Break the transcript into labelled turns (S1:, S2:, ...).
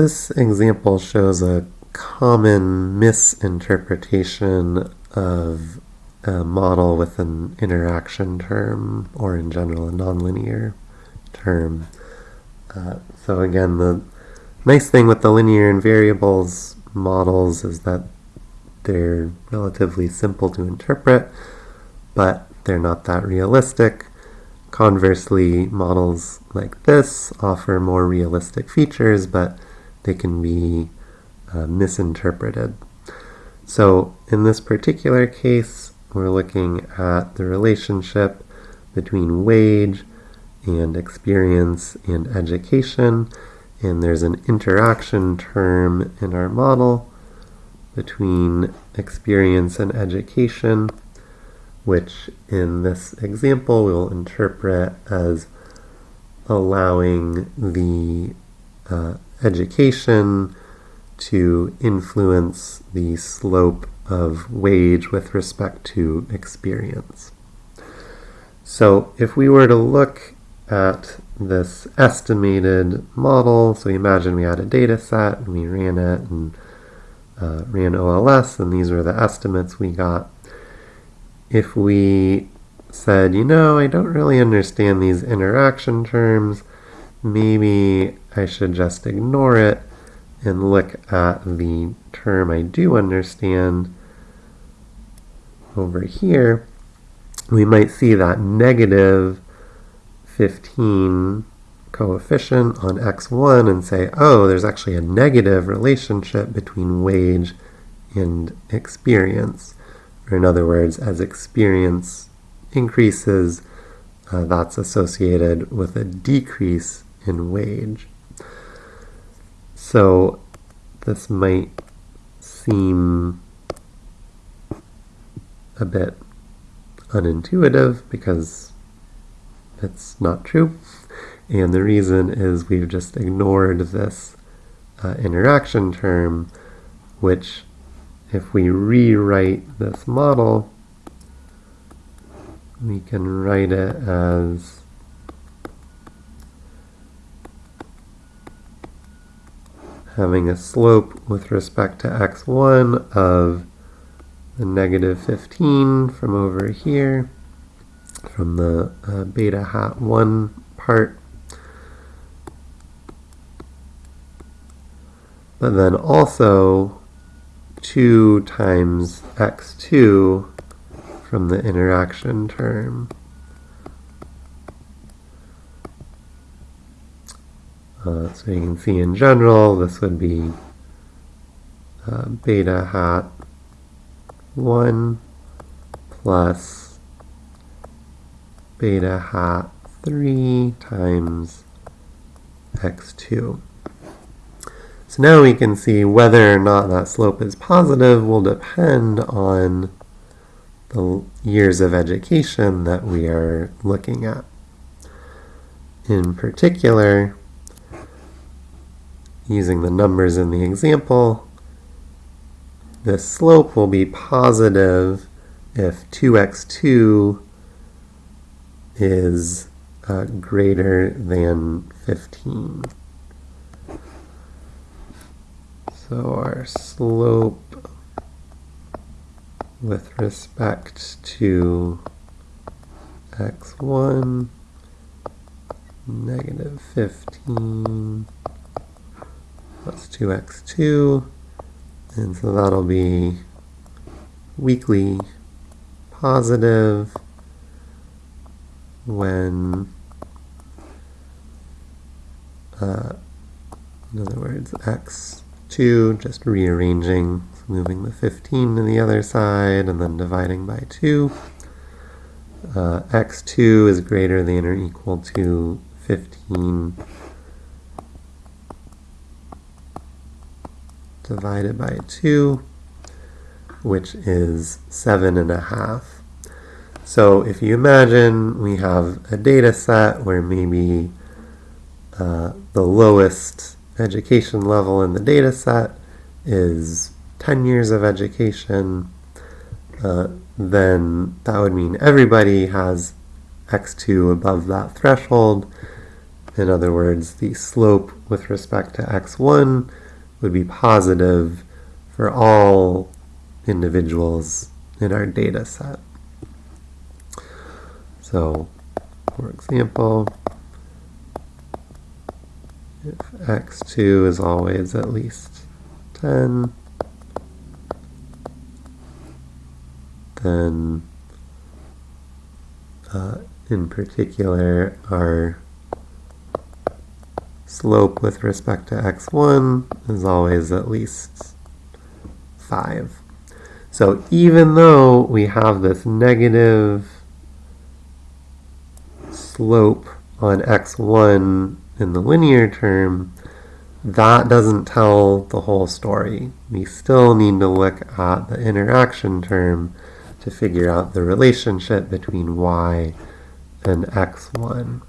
S1: This example shows a common misinterpretation of a model with an interaction term, or in general a nonlinear term. Uh, so again, the nice thing with the linear in variables models is that they're relatively simple to interpret, but they're not that realistic. Conversely, models like this offer more realistic features, but they can be uh, misinterpreted. So in this particular case, we're looking at the relationship between wage and experience and education, and there's an interaction term in our model between experience and education, which in this example we'll interpret as allowing the uh, education to influence the slope of wage with respect to experience. So if we were to look at this estimated model, so imagine we had a data set and we ran it and uh, ran OLS and these were the estimates we got. If we said, you know, I don't really understand these interaction terms, maybe I should just ignore it and look at the term I do understand over here, we might see that negative 15 coefficient on x1 and say, oh, there's actually a negative relationship between wage and experience. Or in other words, as experience increases, uh, that's associated with a decrease in wage. So this might seem a bit unintuitive because it's not true. And the reason is we've just ignored this uh, interaction term, which if we rewrite this model, we can write it as having a slope with respect to x1 of the negative 15 from over here, from the uh, beta hat 1 part. But then also 2 times x2 from the interaction term. Uh, so you can see in general, this would be uh, beta hat 1 plus beta hat 3 times x2. So now we can see whether or not that slope is positive will depend on the years of education that we are looking at. In particular, using the numbers in the example, the slope will be positive if 2x2 is uh, greater than 15. So our slope with respect to x1 negative 15 plus 2x2, and so that'll be weakly positive when, uh, in other words, x2, just rearranging, moving the 15 to the other side, and then dividing by 2. Uh, x2 is greater than or equal to 15 divided by 2, which is 7 and a half. So if you imagine we have a data set where maybe uh, the lowest education level in the data set is 10 years of education, uh, then that would mean everybody has x2 above that threshold, In other words, the slope with respect to x1 would be positive for all individuals in our data set. So, for example, if x2 is always at least 10, then uh, in particular our slope with respect to x1 is always at least 5. So even though we have this negative slope on x1 in the linear term, that doesn't tell the whole story. We still need to look at the interaction term to figure out the relationship between y and x1.